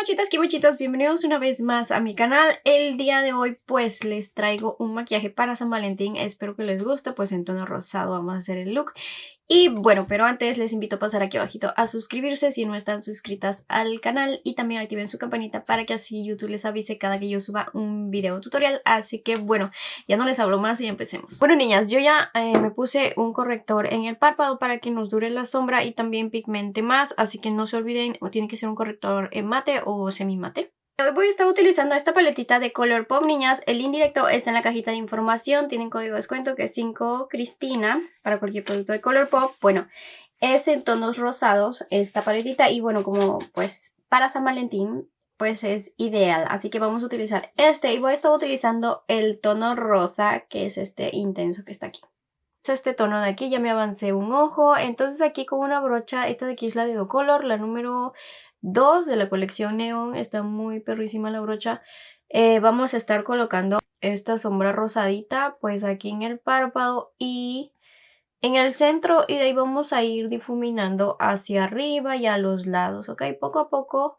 Hola, quimochitas, quimochitos, bienvenidos una vez más a mi canal. El día de hoy pues les traigo un maquillaje para San Valentín, espero que les guste, pues en tono rosado vamos a hacer el look. Y bueno, pero antes les invito a pasar aquí abajito a suscribirse si no están suscritas al canal y también activen su campanita para que así YouTube les avise cada que yo suba un video tutorial. Así que bueno, ya no les hablo más y empecemos. Bueno niñas, yo ya eh, me puse un corrector en el párpado para que nos dure la sombra y también pigmente más, así que no se olviden, o tiene que ser un corrector en mate o semi mate. Hoy voy a estar utilizando esta paletita de Colourpop, niñas. El indirecto está en la cajita de información. Tienen código de descuento que es 5 Cristina para cualquier producto de Colourpop. Bueno, es en tonos rosados esta paletita y bueno, como pues para San Valentín pues es ideal. Así que vamos a utilizar este y voy a estar utilizando el tono rosa que es este intenso que está aquí este tono de aquí, ya me avancé un ojo, entonces aquí con una brocha, esta de aquí es la de Do Color, la número 2 de la colección Neon, está muy perrísima la brocha. Eh, vamos a estar colocando esta sombra rosadita pues aquí en el párpado y en el centro y de ahí vamos a ir difuminando hacia arriba y a los lados, ok, poco a poco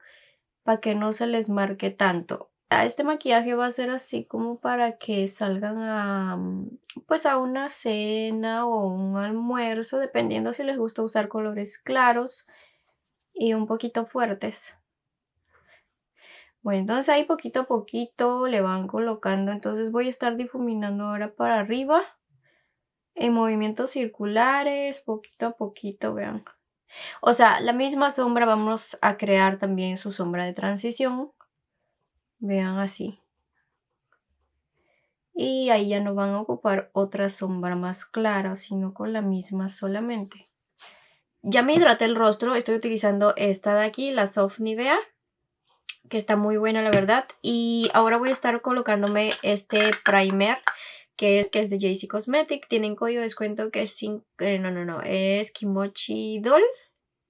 para que no se les marque tanto este maquillaje va a ser así como para que salgan a, mm, pues a una cena o un almuerzo, dependiendo si les gusta usar colores claros y un poquito fuertes. Bueno, entonces ahí poquito a poquito le van colocando. Entonces voy a estar difuminando ahora para arriba. En movimientos circulares, poquito a poquito, vean. O sea, la misma sombra vamos a crear también su sombra de transición. Vean así. Y ahí ya no van a ocupar otra sombra más clara, sino con la misma solamente. Ya me hidraté el rostro, estoy utilizando esta de aquí, la Soft Nivea, que está muy buena la verdad. Y ahora voy a estar colocándome este primer, que, es de JC Cosmetic. Tienen código de descuento que es 5, eh, no, no, no, es Kimochi Doll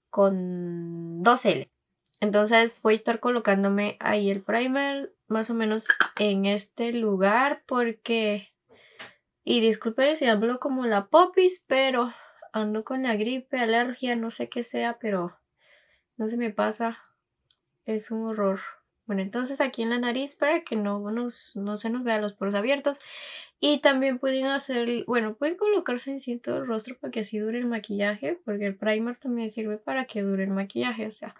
con 2L. Entonces voy a estar colocándome ahí el primer más o menos en este lugar porque... Y disculpen si hablo como la popis, pero ando con la gripe, alergia, no sé qué sea, pero no se me pasa. Es un horror. Bueno, entonces aquí en la nariz para que no, nos, no se nos vean los poros abiertos. Y también pueden hacer, bueno, pueden colocarse en todo el rostro para que así dure el maquillaje, porque el primer también sirve para que dure el maquillaje, o sea,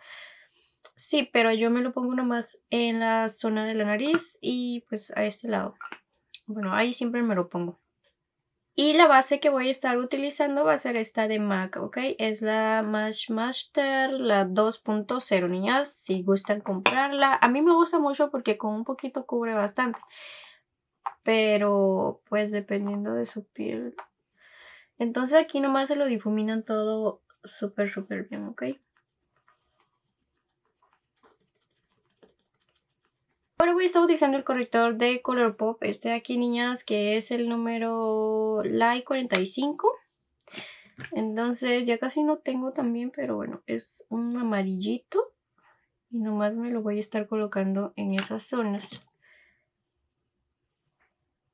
Sí, pero yo me lo pongo nomás en la zona de la nariz y pues a este lado. Bueno, ahí siempre me lo pongo. Y la base que voy a estar utilizando va a ser esta de MAC, ¿ok? Es la Match Master, la 2.0, niñas, si gustan comprarla. A mí me gusta mucho porque con un poquito cubre bastante. Pero, pues, dependiendo de su piel. Entonces aquí nomás se lo difuminan todo súper, súper bien, ¿ok? Ahora voy a estar utilizando el corrector de Colourpop, este de aquí niñas, que es el número Light 45. Entonces ya casi no tengo también, pero bueno, es un amarillito. Y nomás me lo voy a estar colocando en esas zonas.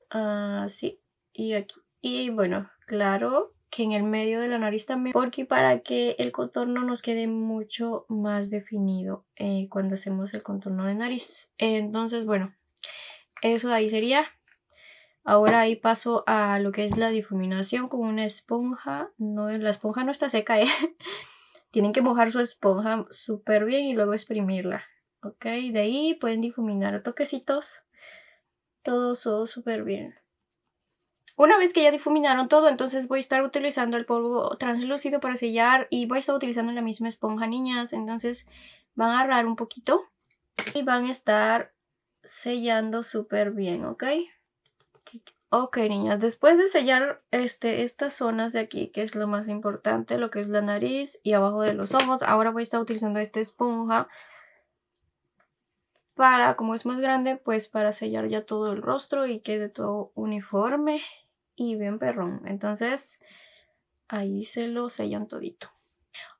Así, y aquí. Y bueno, claro, que en el medio de la nariz también porque para que el contorno nos quede mucho más definido eh, cuando hacemos el contorno de nariz. Entonces bueno eso ahí sería. Ahora ahí paso a lo que es la difuminación con una esponja. No la esponja no está seca ¿eh? tienen que mojar su esponja súper bien y luego exprimirla ok de ahí pueden difuminar toquecitos. Todo súper bien una vez que ya difuminaron todo, entonces voy a estar utilizando el polvo translúcido para sellar y voy a estar utilizando la misma esponja, niñas. Entonces van a agarrar un poquito y van a estar sellando súper bien, ¿ok? Ok, niñas, después de sellar este, estas zonas de aquí, que es lo más importante, lo que es la nariz y abajo de los ojos, ahora voy a estar utilizando esta esponja para, como es más grande, pues para sellar ya todo el rostro y quede todo uniforme y bien perrón. Entonces ahí se lo sellan todito.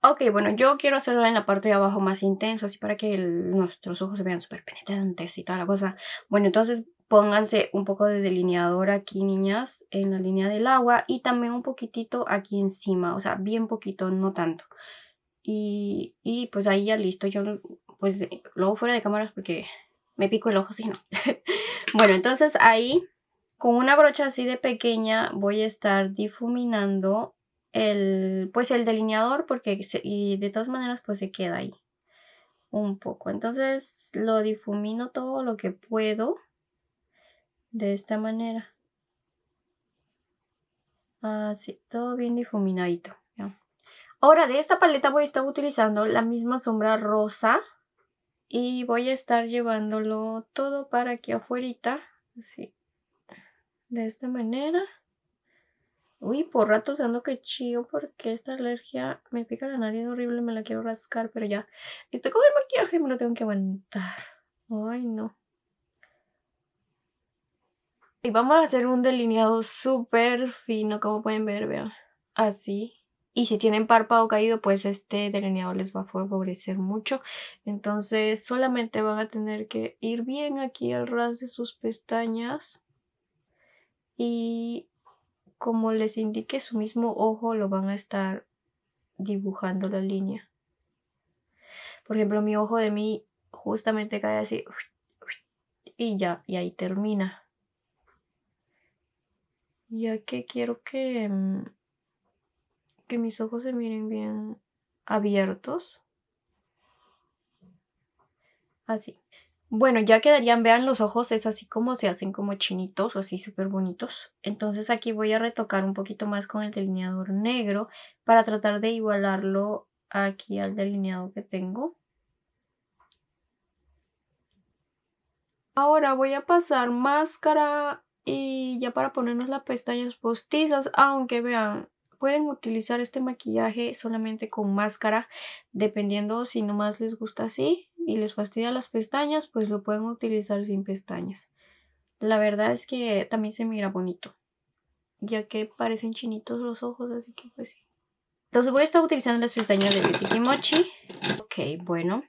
Ok, bueno, yo quiero hacerlo en la parte de abajo más intenso, así para que nuestros ojos se vean súper penetrantes y toda la cosa. Bueno, entonces pónganse un poco de delineador aquí, niñas, en la línea del agua y también un poquitito aquí encima, o sea, bien poquito, no tanto. Y, y pues ahí ya listo, yo pues luego fuera de cámaras porque me pico el ojo si no. bueno, entonces ahí con una brocha así de pequeña voy a estar difuminando el, pues el delineador porque y de todas maneras pues se queda ahí un poco. Entonces lo difumino todo lo que puedo de esta manera. Así, todo bien difuminadito. Ahora de esta paleta voy a estar utilizando la misma sombra rosa y voy a estar llevándolo todo para aquí afuera. Así, de esta manera. Uy, por ratos ando que chío porque esta alergia me pica la nariz horrible, me la quiero rascar, pero ya estoy con el maquillaje y me lo tengo que aguantar. Ay, no. Y vamos a hacer un delineado súper fino, como pueden ver, vean. Así. Y si tienen párpado caído, pues este delineado les va a favorecer mucho. Entonces solamente van a tener que ir bien aquí al ras de sus pestañas. Y como les indique su mismo ojo, lo van a estar dibujando la línea. Por ejemplo, mi ojo de mí justamente cae así. Y ya, y ahí termina. Ya que quiero que, mm, que mis ojos se miren bien abiertos. Así. Bueno, ya quedarían, vean los ojos, es así como se hacen como chinitos, así súper bonitos. Entonces aquí voy a retocar un poquito más con el delineador negro para tratar de igualarlo aquí al delineado que tengo. Ahora voy a pasar máscara y ya para ponernos las pestañas postizas, aunque vean, pueden utilizar este maquillaje solamente con máscara, dependiendo si nomás les gusta así y les fastidia las pestañas, pues lo pueden utilizar sin pestañas. La verdad es que también se mira bonito, ya que parecen chinitos los ojos, así que pues sí. Entonces voy a estar utilizando las pestañas de Beauty Kimochi. Ok, bueno.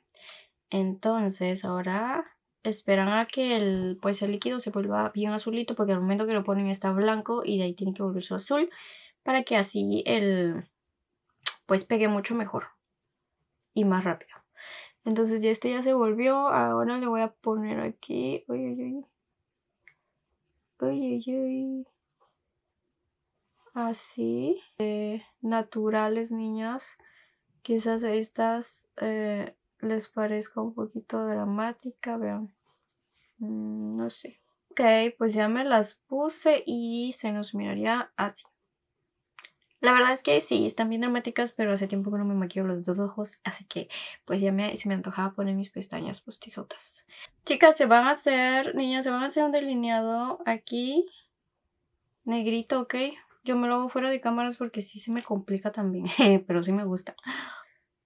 Entonces ahora esperan a que el, pues el líquido se vuelva bien azulito porque al momento que lo ponen está blanco y de ahí tiene que volverse azul para que así el pues pegue mucho mejor y más rápido. Entonces ya este ya se volvió. Ahora le voy a poner aquí. Uy, uy, uy. Uy, uy, Así. Eh, naturales, niñas. Quizás estas eh, les parezca un poquito dramática. Vean. Mm, no sé. Ok, pues ya me las puse y se nos miraría así. La verdad es que sí, están bien dramáticas, pero hace tiempo que no me maquillo los dos ojos, así que pues ya me, se me antojaba poner mis pestañas postizotas. Chicas, se van a hacer, niñas, se van a hacer un delineado aquí, negrito, ¿ok? Yo me lo hago fuera de cámaras porque sí se me complica también, pero sí me gusta.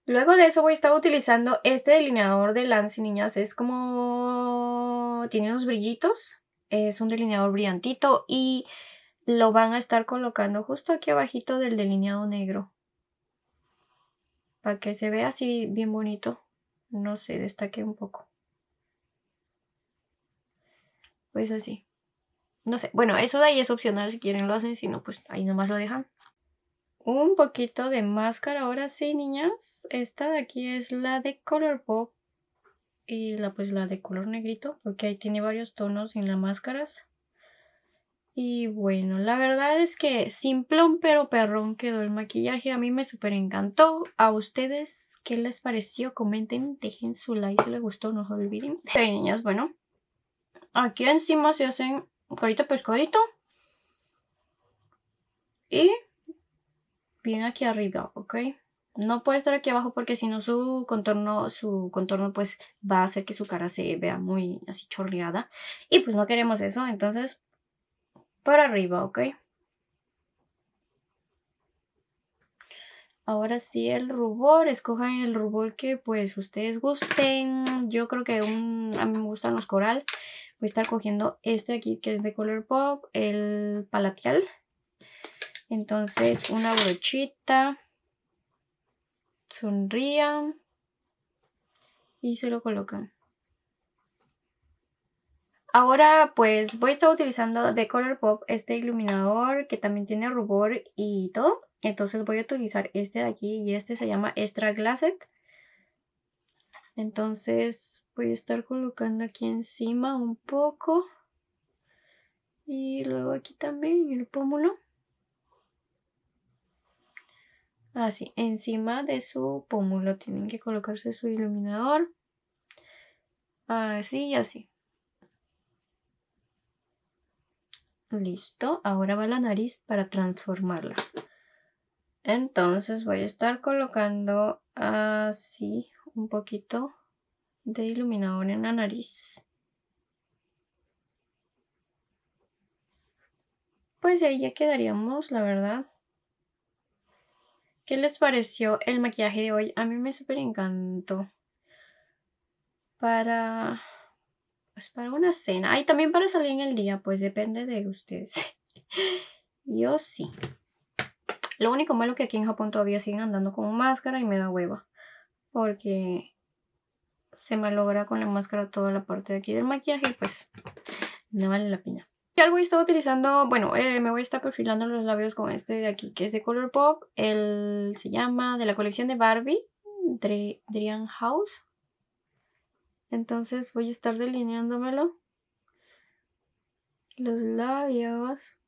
Luego de eso voy a estar utilizando este delineador de Lance, niñas. Es como... tiene unos brillitos. Es un delineador brillantito y lo van a estar colocando justo aquí abajito del delineado negro. Para que se vea así bien bonito. No se destaque un poco. Pues así. No sé. Bueno, eso de ahí es opcional. Si quieren lo hacen. Si no, pues ahí nomás lo dejan. Un poquito de máscara. Ahora sí, niñas. Esta de aquí es la de Color Pop. Y la pues la de color negrito. Porque ahí tiene varios tonos en las máscaras. Y bueno, la verdad es que simplón pero perrón quedó el maquillaje. A mí me súper encantó. A ustedes, ¿qué les pareció? Comenten, dejen su like si les gustó, no se olviden. Niñas, bueno. Aquí encima se hacen carita pescadito. Y bien aquí arriba, ¿ok? No puede estar aquí abajo porque si no su contorno, su contorno pues va a hacer que su cara se vea muy así chorreada. Y pues no queremos eso, entonces para arriba, ¿ok? Ahora sí el rubor, escojan el rubor que pues ustedes gusten. Yo creo que a mí me gustan los coral. Voy a estar cogiendo este aquí que es de color pop, el palatial. Entonces una brochita. Sonrían. Y se lo colocan. Ahora pues voy a estar utilizando de Colourpop este iluminador que también tiene rubor y todo. Entonces voy a utilizar este de aquí y este se llama Extra Glasset. Entonces voy a estar colocando aquí encima un poco. Y luego aquí también el pómulo. Así, encima de su pómulo tienen que colocarse su iluminador. Así y así. Listo, ahora va la nariz para transformarla. Entonces voy a estar colocando así un poquito de iluminador en la nariz. Pues ahí ya quedaríamos, la verdad. ¿Qué les pareció el maquillaje de hoy? A mí me súper encantó. Para... Pues para una cena. Y también para salir en el día, pues depende de ustedes. Yo sí. Lo único malo que aquí en Japón todavía siguen andando con máscara y me da hueva. Porque se malogra con la máscara toda la parte de aquí del maquillaje pues no vale la pena. Y algo estaba utilizando, bueno, eh, me voy a estar perfilando los labios con este de aquí, que es de Colourpop. El se llama de la colección de Barbie, Drian House. Entonces voy a estar delineándomelo. Los labios.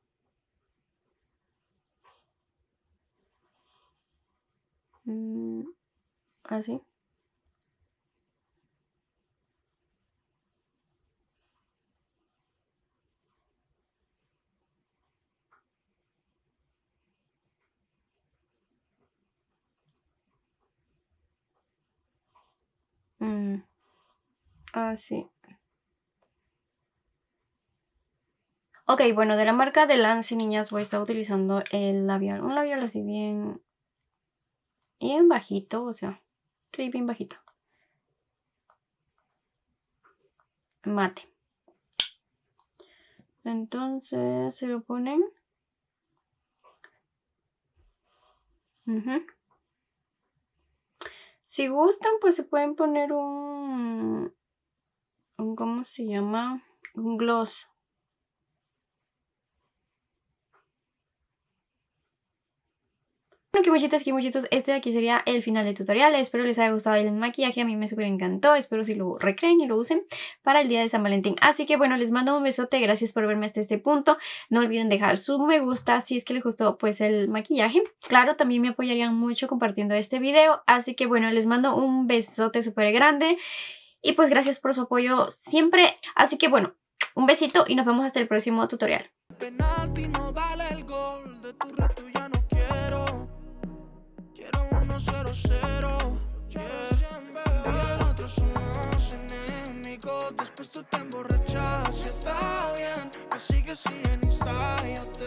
Mm, así. Mm. Ah, sí. Ok, bueno, de la marca de Lance, niñas, voy a estar utilizando el labial. Un labial así bien... Bien bajito, o sea, sí, bien bajito. Mate. Entonces, se lo ponen... Si gustan, pues se pueden poner un, ¿cómo se llama? Un gloss. Bueno, que muchitos, este de aquí sería el final del tutorial. Espero les haya gustado el maquillaje, a mí me súper encantó. Espero si lo recreen y lo usen para el día de San Valentín. Así que bueno, les mando un besote, gracias por verme hasta este punto. No olviden dejar su me gusta si es que les gustó pues el maquillaje. Claro, también me apoyarían mucho compartiendo este video. Así que bueno, les mando un besote súper grande. Y pues gracias por su apoyo siempre. Así que bueno, un besito y nos vemos hasta el próximo tutorial.